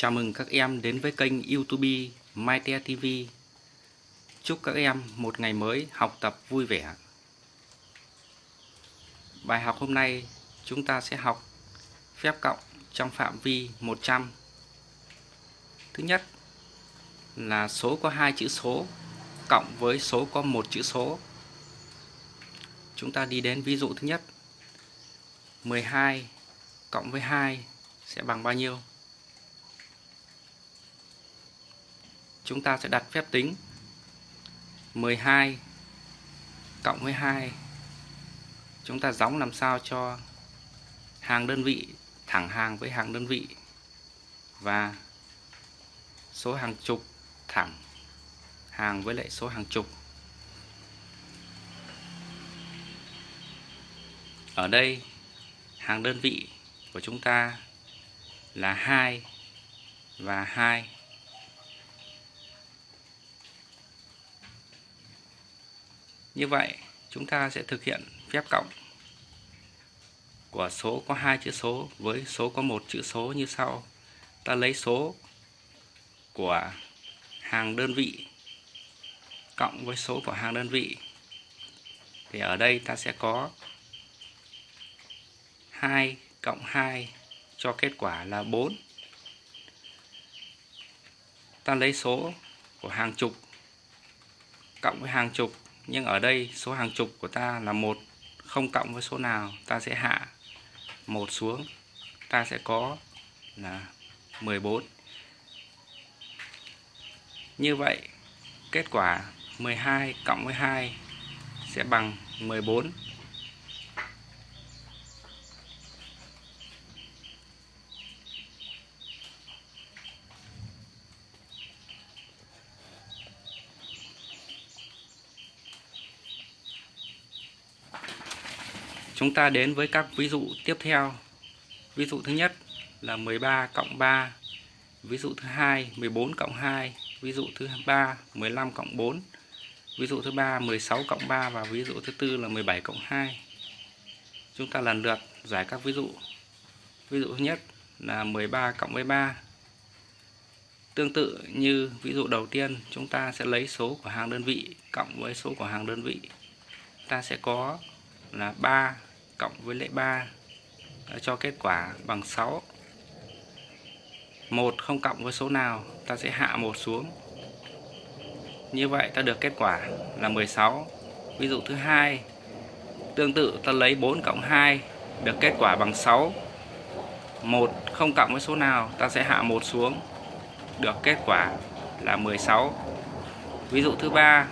Chào mừng các em đến với kênh youtube MyTe TV Chúc các em một ngày mới học tập vui vẻ. Bài học hôm nay chúng ta sẽ học phép cộng trong phạm vi 100 Thứ nhất là số có hai chữ số cộng với số có một chữ số. Chúng ta đi đến ví dụ thứ nhất. 12 cộng với 2 sẽ bằng bao nhiêu? Chúng ta sẽ đặt phép tính 12 cộng với 2 Chúng ta gióng làm sao cho hàng đơn vị thẳng hàng với hàng đơn vị và số hàng chục thẳng hàng với lại số hàng chục. Ở đây, hàng đơn vị của chúng ta là 2 và 2 như vậy, chúng ta sẽ thực hiện phép cộng của số có hai chữ số với số có một chữ số như sau. Ta lấy số của hàng đơn vị cộng với số của hàng đơn vị. Thì ở đây ta sẽ có 2 cộng 2 cho kết quả là 4 ta lấy số của hàng chục cộng với hàng chục nhưng ở đây số hàng chục của ta là một, không cộng với số nào. Ta sẽ hạ một xuống. Ta sẽ có là 14 như vậy, kết quả 12 cộng với 2 sẽ bằng 14 Chúng ta đến với các ví dụ tiếp theo. Ví dụ thứ nhất là 13 cộng 3. Ví dụ thứ hai 14 cộng 2. Ví dụ thứ ba 15 cộng 4. Ví dụ thứ ba 16 cộng 3 và ví dụ thứ tư là 17 cộng 2. Chúng ta lần lượt giải các ví dụ. Ví dụ thứ nhất là 13 cộng với 3. Tương tự như ví dụ đầu tiên, chúng ta sẽ lấy số của hàng đơn vị cộng với số của hàng đơn vị. Ta sẽ có là 3 cộng với lệ 3 đã cho kết quả bằng 6 1 không cộng với số nào, ta sẽ hạ một xuống. Như vậy ta được kết quả là 16 ví dụ thứ hai, tương tự ta lấy 4 cộng 2 được kết quả bằng 6 1 không cộng với số nào, ta sẽ hạ một xuống, được kết quả là 16 ví dụ thứ ba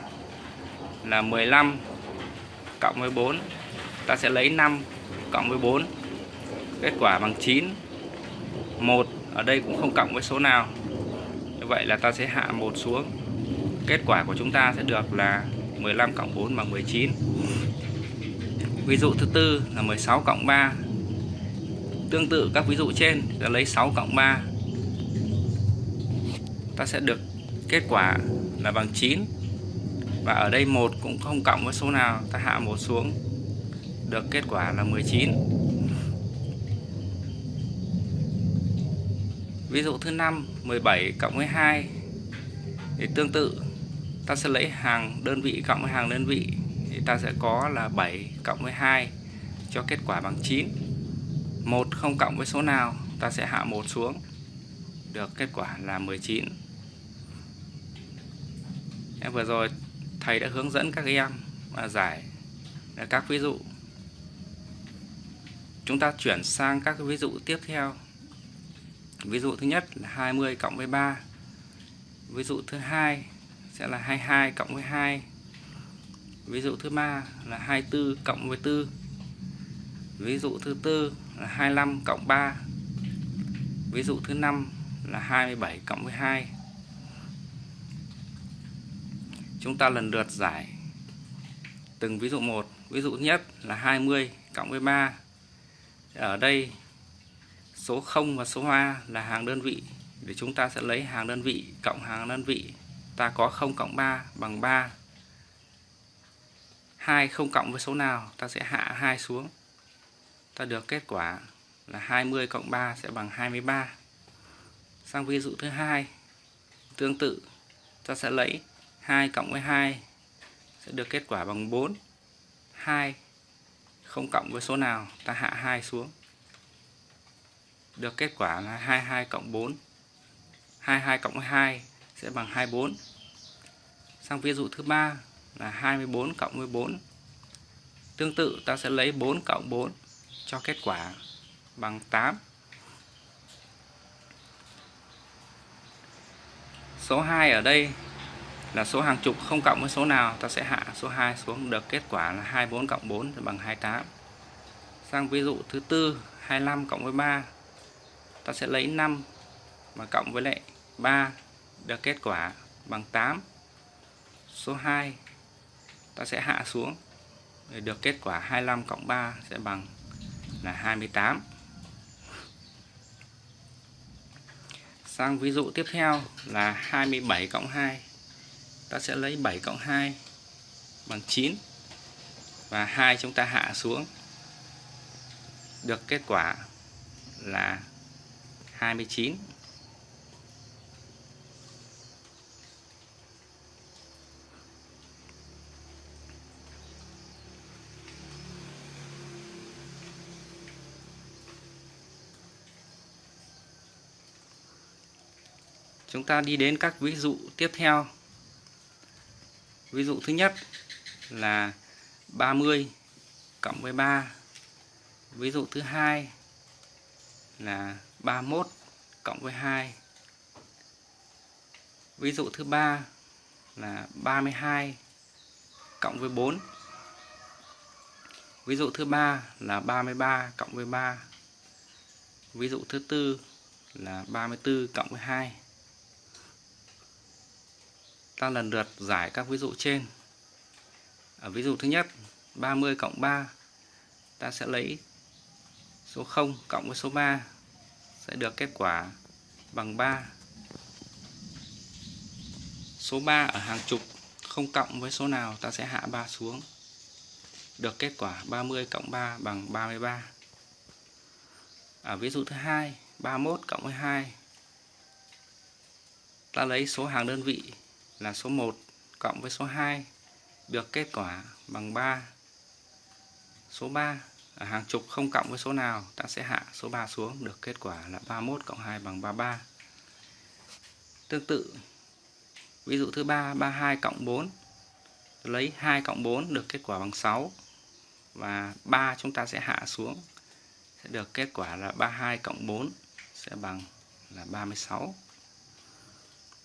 là 15 cộng với 4 ta sẽ lấy 5 cộng với 4 kết quả bằng 9 1 ở đây cũng không cộng với số nào. Như vậy là ta sẽ hạ một xuống. Kết quả của chúng ta sẽ được là 15 cộng 4 bằng 19 ví dụ thứ tư là 16 cộng 3 tương tự các ví dụ trên, ta lấy 6 cộng 3 ta sẽ được kết quả là bằng 9 và ở đây một cũng không cộng với số nào. Ta hạ một xuống được kết quả là 19 ví dụ thứ năm 17 cộng với 2 thì tương tự. Ta sẽ lấy hàng đơn vị cộng với hàng đơn vị thì ta sẽ có là 7 cộng với 2 cho kết quả bằng 9 1 không cộng với số nào, ta sẽ hạ 1 xuống. Được kết quả là 19 em vừa rồi thầy đã hướng dẫn các em à, giải các ví dụ chúng ta chuyển sang các ví dụ tiếp theo. Ví dụ thứ nhất là 20 cộng với 3 ví dụ thứ hai sẽ là 22 cộng với 2 ví dụ thứ ba là 24 cộng với 4 ví dụ thứ tư là 25 cộng 3 ví dụ thứ năm là 27 cộng với 2 chúng ta lần lượt giải từng ví dụ một. Ví dụ nhất là 20 cộng với 3 ở đây, số 0 và số hoa là hàng đơn vị. Để chúng ta sẽ lấy hàng đơn vị cộng hàng đơn vị, ta có 0 cộng 3 bằng 3 2 không cộng với số nào, ta sẽ hạ 2 xuống. Ta được kết quả là 20 cộng 3 sẽ bằng 23 sang ví dụ thứ hai, tương tự, ta sẽ lấy 2 cộng với 2 sẽ được kết quả bằng 4 2 không cộng với số nào, ta hạ 2 xuống. Được kết quả là 22 cộng 4 22 cộng 2 sẽ bằng 24 sang ví dụ thứ ba là 24 cộng 14 tương tự, ta sẽ lấy 4 cộng 4 cho kết quả bằng 8 số 2 ở đây là số hàng chục không cộng với số nào, ta sẽ hạ số 2 xuống. Được kết quả là 24 cộng 4 thì bằng 28 sang ví dụ thứ tư 25 cộng với 3 ta sẽ lấy 5 mà cộng với lại 3 được kết quả bằng 8 số 2 ta sẽ hạ xuống. Để được kết quả 25 cộng 3 sẽ bằng là 28 sang ví dụ tiếp theo là 27 cộng 2 ta sẽ lấy 7 cộng 2 bằng 9 và 2 chúng ta hạ xuống được kết quả là 29 Chúng ta đi đến các ví dụ tiếp theo. Ví dụ thứ nhất là 30 cộng với 3. Ví dụ thứ hai là 31 cộng với 2. Ví dụ thứ ba là 32 cộng với 4. Ví dụ thứ ba là 33 cộng với 3. Ví dụ thứ tư là 34 cộng với 2 ta lần lượt giải các ví dụ trên. Ở ví dụ thứ nhất 30 cộng 3 ta sẽ lấy số 0 cộng với số 3 sẽ được kết quả bằng 3 số 3 ở hàng chục không cộng với số nào, ta sẽ hạ 3 xuống, được kết quả 30 cộng 3 bằng 33 ở ví dụ thứ hai 31 cộng với 2 ta lấy số hàng đơn vị là số 1 cộng với số 2 được kết quả bằng 3. Số 3 ở hàng chục không cộng với số nào, ta sẽ hạ số 3 xuống, được kết quả là 31 cộng 2 bằng 33. Tương tự, ví dụ thứ 3 32 cộng 4 lấy 2 cộng 4 được kết quả bằng 6 và 3 chúng ta sẽ hạ xuống, sẽ được kết quả là 32 cộng 4 sẽ bằng là 36.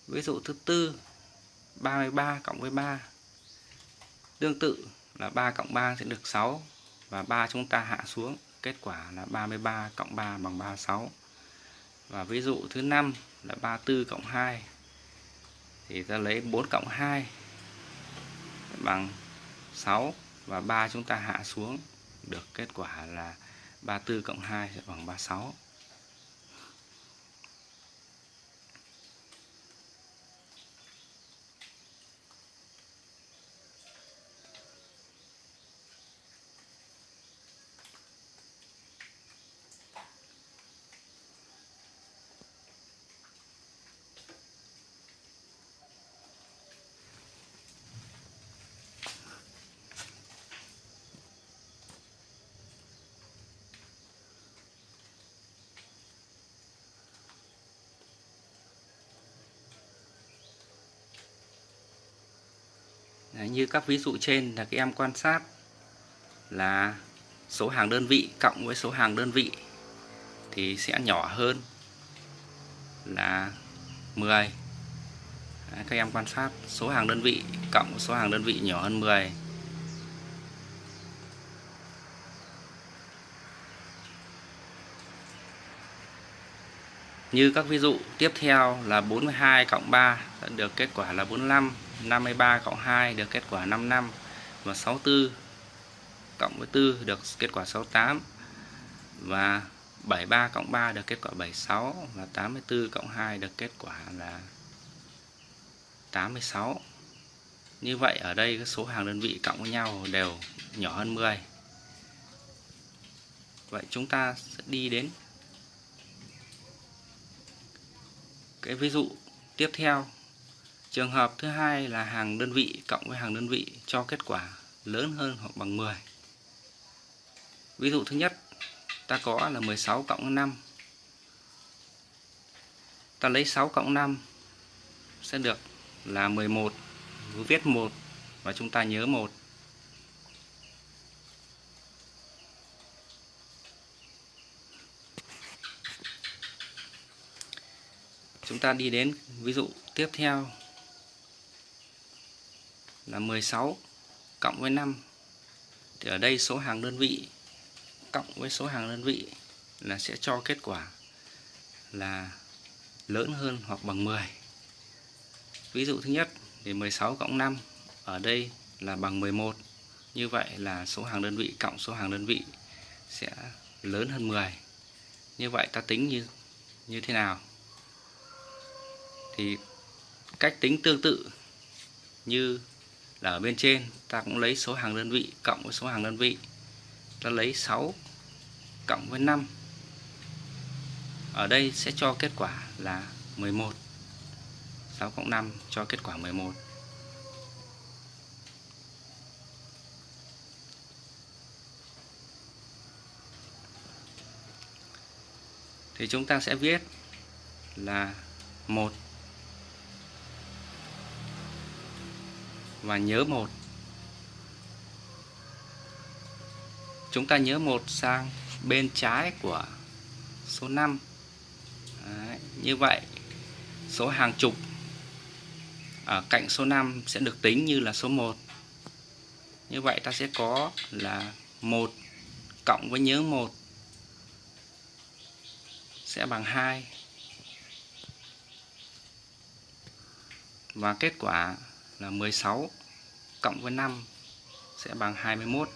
Ví dụ thứ tư 33 cộng với 3 tương tự là 3 cộng 3 sẽ được 6 và 3 chúng ta hạ xuống. Kết quả là 33 cộng 3 bằng 36 và ví dụ thứ 5 là 34 cộng 2 thì ta lấy 4 cộng 2 bằng 6 và 3 chúng ta hạ xuống. Được kết quả là 34 cộng 2 sẽ bằng 36 như các ví dụ trên là các em quan sát là số hàng đơn vị cộng với số hàng đơn vị thì sẽ nhỏ hơn là 10 các em quan sát số hàng đơn vị cộng số hàng đơn vị nhỏ hơn 10 Như các ví dụ tiếp theo là 42 cộng 3 được kết quả là 45 53 cộng 2 được kết quả 55 và 64 cộng với 4 được kết quả 68 và 73 cộng 3 được kết quả 76 và 84 cộng 2 được kết quả là 86 như vậy ở đây các số hàng đơn vị cộng với nhau đều nhỏ hơn 10 vậy chúng ta sẽ đi đến cái ví dụ tiếp theo trường hợp thứ hai là hàng đơn vị cộng với hàng đơn vị cho kết quả lớn hơn hoặc bằng 10 ví dụ thứ nhất, ta có là 16 cộng 5 ta lấy 6 cộng 5 sẽ được là 11 Cứ viết 1 và chúng ta nhớ 1. chúng ta đi đến ví dụ tiếp theo là 16 cộng với 5 thì ở đây số hàng đơn vị cộng với số hàng đơn vị là sẽ cho kết quả là lớn hơn hoặc bằng 10 ví dụ thứ nhất thì 16 cộng 5 ở đây là bằng 11 như vậy là số hàng đơn vị cộng số hàng đơn vị sẽ lớn hơn 10 như vậy ta tính như như thế nào? Thì cách tính tương tự như là ở bên trên, ta cũng lấy số hàng đơn vị cộng với số hàng đơn vị. Ta lấy 6 cộng với 5 ở đây sẽ cho kết quả là 11 6 cộng 5 cho kết quả 11 thì chúng ta sẽ viết là 1 và nhớ một. Chúng ta nhớ một sang bên trái của số 5 Đấy, như vậy số hàng chục ở cạnh số 5 sẽ được tính như là số 1 như vậy ta sẽ có là 1 cộng với nhớ 1 sẽ bằng 2 và kết quả là 16 cộng với 5 sẽ bằng 21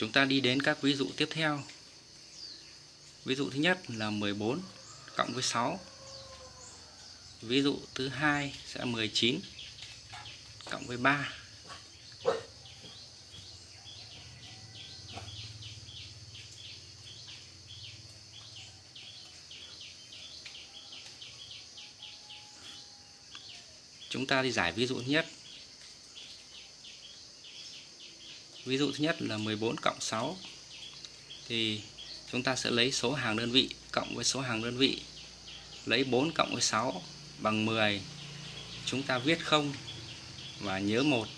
Chúng ta đi đến các ví dụ tiếp theo. Ví dụ thứ nhất là 14 cộng với 6. Ví dụ thứ hai sẽ 19 cộng với 3. Chúng ta đi giải ví dụ nhất ví dụ thứ nhất là 14 cộng 6 thì chúng ta sẽ lấy số hàng đơn vị cộng với số hàng đơn vị. Lấy 4 cộng với 6 bằng 10 chúng ta viết 0 và nhớ một.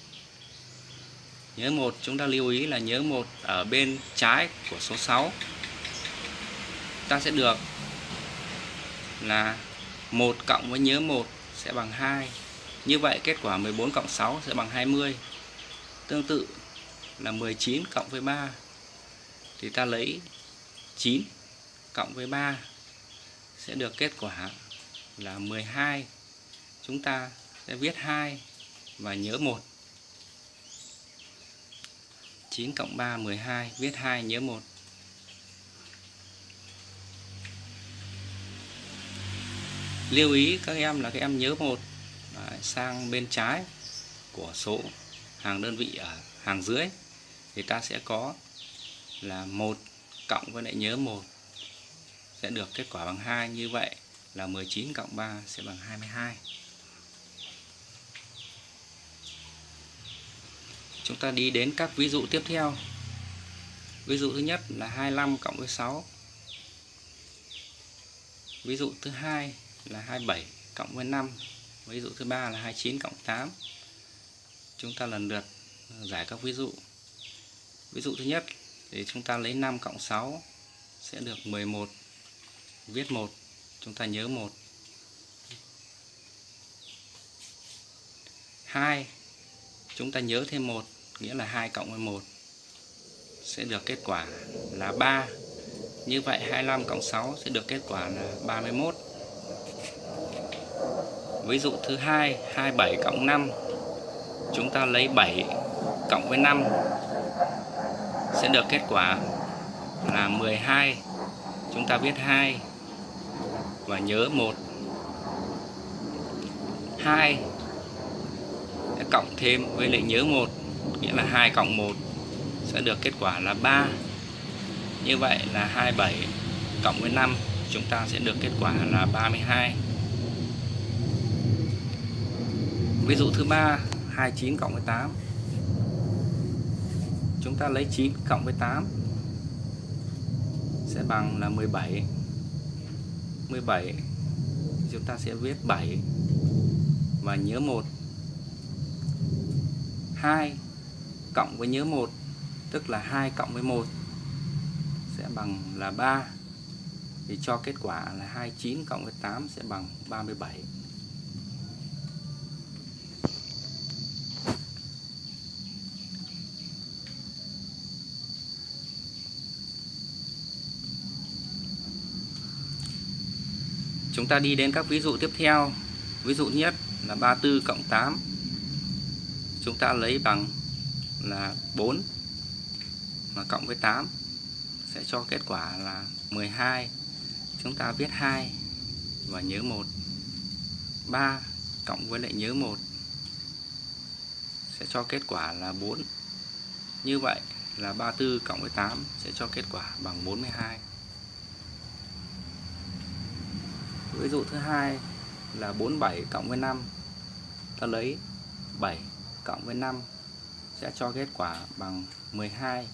Nhớ một, chúng ta lưu ý là nhớ một ở bên trái của số 6 ta sẽ được là 1 cộng với nhớ 1 sẽ bằng 2 như vậy kết quả 14 cộng 6 sẽ bằng 20 tương tự là 19 cộng với 3 thì ta lấy 9 cộng với 3 sẽ được kết quả là 12 chúng ta sẽ viết 2 và nhớ 1 9 cộng 3 12 viết 2 nhớ 1 lưu ý các em là các em nhớ 1 à, sang bên trái của số hàng đơn vị ở hàng dưới thì ta sẽ có là một cộng với lại nhớ một sẽ được kết quả bằng 2 như vậy là 19 cộng 3 sẽ bằng 22 chúng ta đi đến các ví dụ tiếp theo. Ví dụ thứ nhất là 25 cộng với 6 ví dụ thứ hai là 27 cộng với 5 ví dụ thứ ba là 29 cộng 8 chúng ta lần lượt giải các ví dụ ví dụ thứ nhất thì chúng ta lấy 5 cộng 6 sẽ được 11 viết 1 chúng ta nhớ 1 2 chúng ta nhớ thêm 1 nghĩa là 2 cộng 11 sẽ được kết quả là 3 như vậy 25 cộng 6 sẽ được kết quả là 31 ví dụ thứ hai 27 cộng 5 chúng ta lấy 7 cộng với 5 sẽ được kết quả là 12 chúng ta viết 2 và nhớ 1 2 sẽ cộng thêm với lại nhớ 1 nghĩa là 2 cộng 1 sẽ được kết quả là 3 như vậy là 27 cộng với 5 chúng ta sẽ được kết quả là 32 ví dụ thứ ba 29 cộng với 8 chúng ta lấy 9 cộng với 8 sẽ bằng là 17 17 chúng ta sẽ viết 7 và nhớ 1 2 cộng với nhớ 1 tức là 2 cộng với 1 sẽ bằng là 3 thì cho kết quả là 29 cộng với 8 sẽ bằng 37 Chúng ta đi đến các ví dụ tiếp theo. Ví dụ nhất là 34 cộng 8 Chúng ta lấy bằng là 4 Mà cộng với 8 Sẽ cho kết quả là 12 Chúng ta viết 2 Và nhớ 1 3 cộng với lại nhớ 1 Sẽ cho kết quả là 4 Như vậy là 34 cộng với 8 Sẽ cho kết quả bằng 42 ví dụ thứ hai là 47 cộng với 5 ta lấy 7 cộng với 5 sẽ cho kết quả bằng 12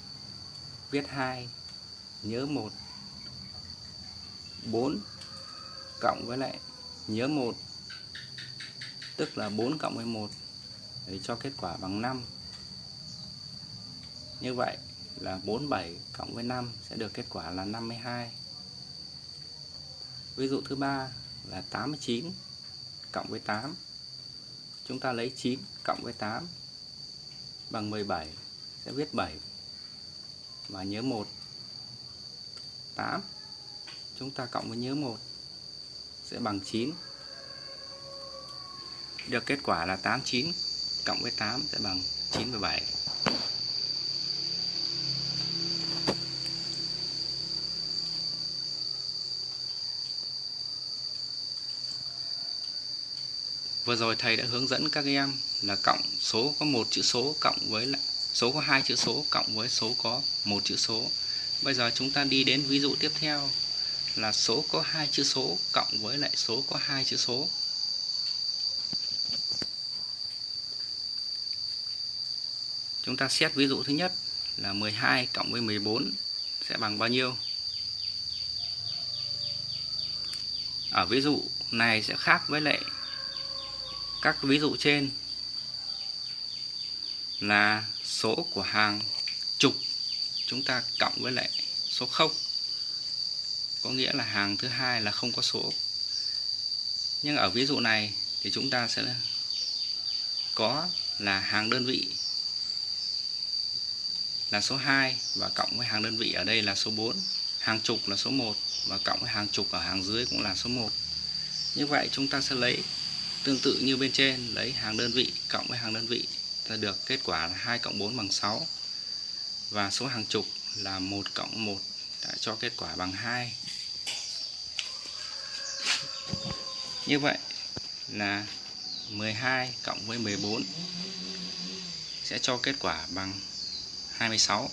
viết 2 nhớ 1 4 cộng với lại nhớ 1 tức là 4 cộng với 1 để cho kết quả bằng 5 như vậy là 47 cộng với 5 sẽ được kết quả là 52 Ví dụ thứ ba là 89 cộng với 8. Chúng ta lấy 9 cộng với 8 bằng 17 sẽ viết 7 và nhớ 1. 8 chúng ta cộng với nhớ 1 sẽ bằng 9. Được kết quả là 89 cộng với 8 sẽ bằng 97. Vừa rồi thầy đã hướng dẫn các em là cộng số có một chữ số cộng với lại, số có hai chữ số cộng với số có một chữ số. Bây giờ chúng ta đi đến ví dụ tiếp theo là số có hai chữ số cộng với lại số có hai chữ số. Chúng ta xét ví dụ thứ nhất là 12 cộng với 14 sẽ bằng bao nhiêu? Ở ví dụ này sẽ khác với lại các ví dụ trên là số của hàng chục, chúng ta cộng với lại số 0 có nghĩa là hàng thứ hai là không có số. Nhưng ở ví dụ này thì chúng ta sẽ có là hàng đơn vị là số 2 và cộng với hàng đơn vị ở đây là số 4 hàng chục là số 1 và cộng với hàng chục ở hàng dưới cũng là số 1 như vậy chúng ta sẽ lấy Tương tự như bên trên. Lấy hàng đơn vị cộng với hàng đơn vị ta được kết quả là 2 cộng 4 bằng 6 và số hàng chục là 1 cộng 1 đã cho kết quả bằng 2 như vậy là 12 cộng với 14 sẽ cho kết quả bằng 26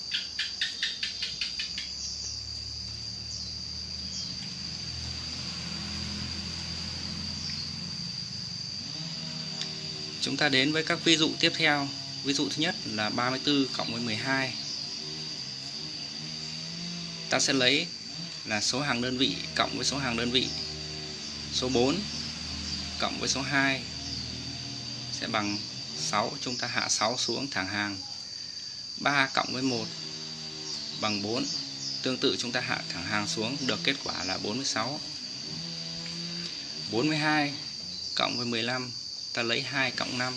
Chúng ta đến với các ví dụ tiếp theo. Ví dụ thứ nhất là 34 cộng với 12. Ta sẽ lấy là số hàng đơn vị cộng với số hàng đơn vị. Số 4 cộng với số 2 sẽ bằng 6. Chúng ta hạ 6 xuống thẳng hàng. 3 cộng với 1 bằng 4. Tương tự chúng ta hạ thẳng hàng xuống, được kết quả là 46. 42 cộng với 15 ta lấy 2 cộng 5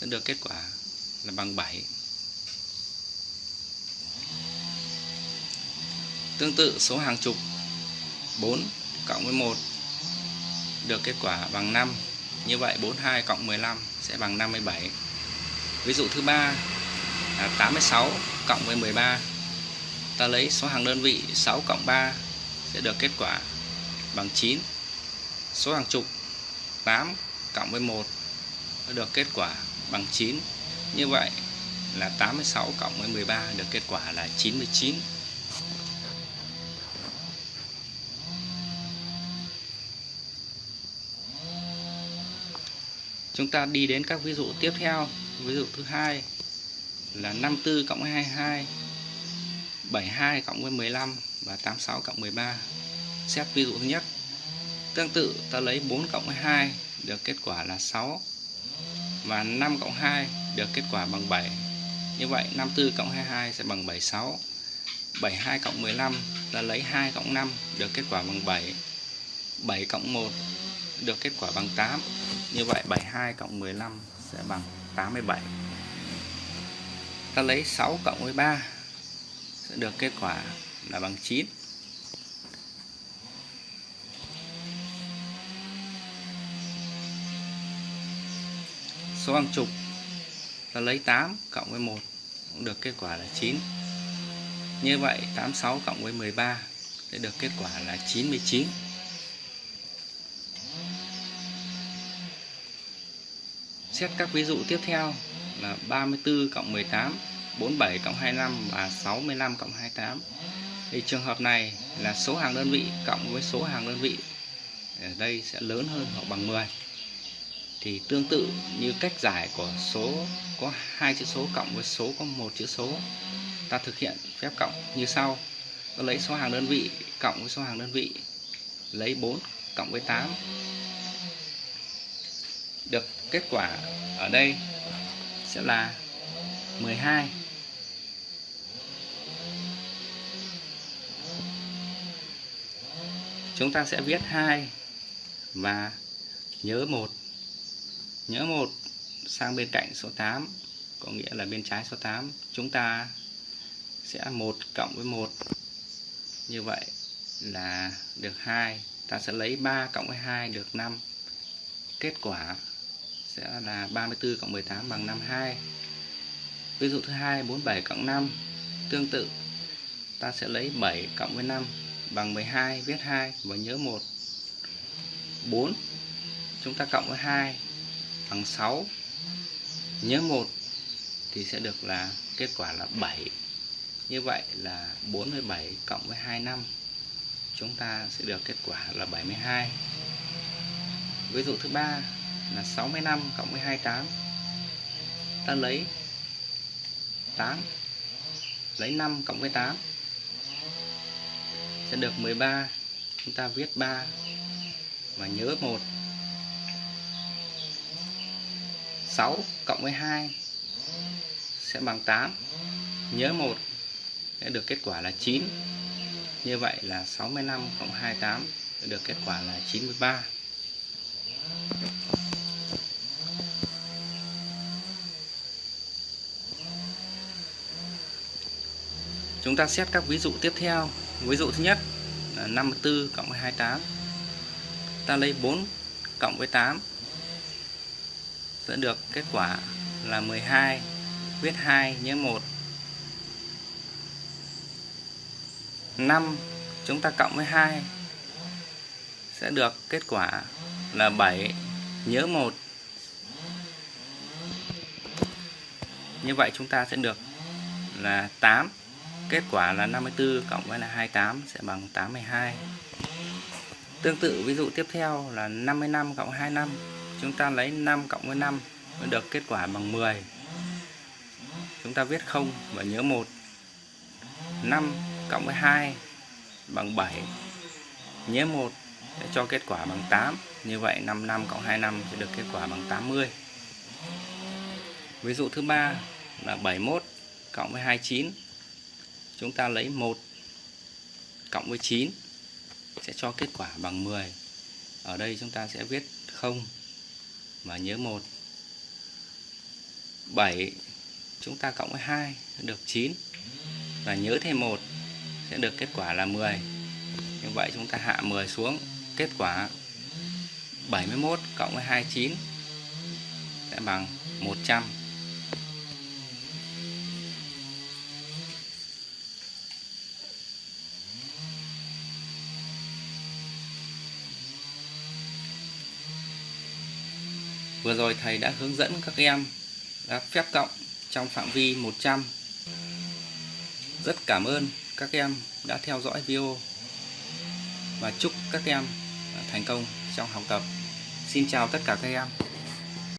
sẽ được kết quả là bằng 7 tương tự, số hàng chục 4 cộng với 1 được kết quả bằng 5 như vậy 42 cộng 15 sẽ bằng 57 ví dụ thứ ba là 86 cộng với 13 ta lấy số hàng đơn vị 6 cộng 3 sẽ được kết quả bằng 9 số hàng chục 8 cộng với 1 được kết quả bằng 9 như vậy là 86 cộng với 13 được kết quả là 99 Chúng ta đi đến các ví dụ tiếp theo. Ví dụ thứ hai là 54 cộng 22 72 cộng với 15 và 86 cộng 13 Xét ví dụ thứ nhất. Tương tự, ta lấy 4 cộng 2 được kết quả là 6 và 5 cộng 2 được kết quả bằng 7 như vậy 54 cộng 22 sẽ bằng 76 72 cộng 15 ta lấy 2 cộng 5 được kết quả bằng 7 7 cộng 1 được kết quả bằng 8 như vậy 72 cộng 15 sẽ bằng 87 ta lấy 6 cộng 13 sẽ được kết quả là bằng 9 số hàng chục là lấy 8 cộng với 1 cũng được kết quả là 9 như vậy 86 cộng với 13 sẽ được kết quả là 99 Xét các ví dụ tiếp theo là 34 cộng 18 47 cộng 25 và 65 cộng 28 thì trường hợp này là số hàng đơn vị cộng với số hàng đơn vị, ở đây sẽ lớn hơn hoặc bằng 10 thì tương tự như cách giải của số, có hai chữ số cộng với số có một chữ số, ta thực hiện phép cộng như sau. Ta lấy số hàng đơn vị cộng với số hàng đơn vị, lấy 4 cộng với 8 được kết quả ở đây sẽ là 12 chúng ta sẽ viết 2 và nhớ 1 nhớ một, sang bên cạnh số 8 có nghĩa là bên trái số 8 chúng ta sẽ 1 cộng với 1 như vậy là được 2 ta sẽ lấy 3 cộng với 2 được 5 kết quả sẽ là 34 cộng 18 bằng 52 ví dụ thứ hai 47 cộng 5 tương tự, ta sẽ lấy 7 cộng với 5 bằng 12 viết 2 và nhớ 1 4 chúng ta cộng với 2 bằng 6 nhớ 1 thì sẽ được là kết quả là 7 như vậy là 47 cộng với 25 chúng ta sẽ được kết quả là 72 ví dụ thứ ba là 65 cộng với 28 ta lấy 8 lấy 5 cộng với 8 sẽ được 13 chúng ta viết 3 và nhớ 1 6 cộng với 2 sẽ bằng 8 nhớ 1 sẽ được kết quả là 9 như vậy là 65 cộng 28 sẽ được kết quả là 93 Chúng ta xét các ví dụ tiếp theo. Ví dụ thứ nhất là 54 cộng với 28 Ta lấy 4 cộng với 8 sẽ được, kết quả là 12 viết 2 nhớ 1 5 chúng ta cộng với 2 sẽ được, kết quả là 7 nhớ 1 như vậy chúng ta sẽ được là 8 kết quả là 54 cộng với là 28 sẽ bằng 82 tương tự, ví dụ tiếp theo là 55 cộng 25 chúng ta lấy 5 cộng với 5 mới được kết quả bằng 10 chúng ta viết 0 và nhớ 1 5 cộng với 2 bằng 7 nhớ 1 để cho kết quả bằng 8 như vậy 55 cộng 25 sẽ được kết quả bằng 80 ví dụ thứ ba là 71 cộng với 29 chúng ta lấy 1 cộng với 9 sẽ cho kết quả bằng 10 ở đây chúng ta sẽ viết 0 và nhớ 1 7 chúng ta cộng với 2 được 9 và nhớ thêm 1 sẽ được kết quả là 10 như vậy chúng ta hạ 10 xuống, kết quả 71 cộng với 29 sẽ bằng 100 Vừa rồi thầy đã hướng dẫn các em các phép cộng trong phạm vi 100 Rất cảm ơn các em đã theo dõi video và chúc các em thành công trong học tập. Xin chào tất cả các em.